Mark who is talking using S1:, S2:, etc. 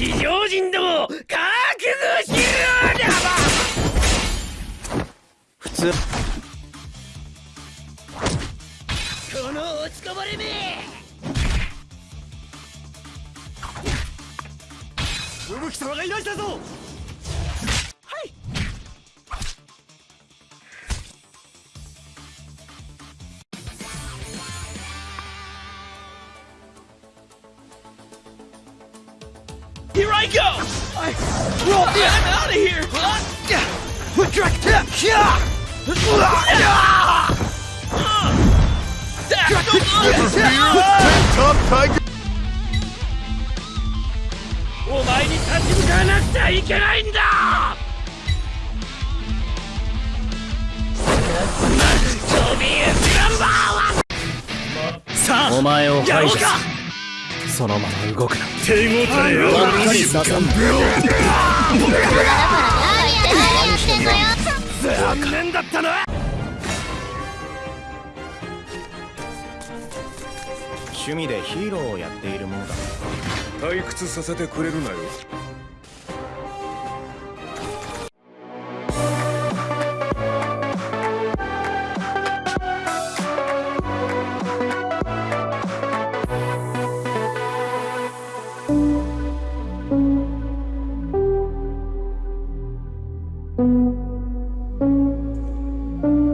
S1: 地上人ども覚悟しろだば
S2: 普通。
S1: この落ちこぼれめ
S2: 吹雪様がいらしたぞ
S1: Here I go!
S2: I roll
S1: I'm out of here!
S2: Top Tiger
S1: お前に立ち向かわなくちゃいけないんだソビエトナンバー
S2: さあ
S3: お前を排除する
S1: やろうか
S3: そのまま動くな。
S1: 手応えを
S3: ばっかりさせん
S1: 残念だったな
S3: 趣味でヒーローをやっているものだ。
S4: 退屈させてくれるなよ「Thank you.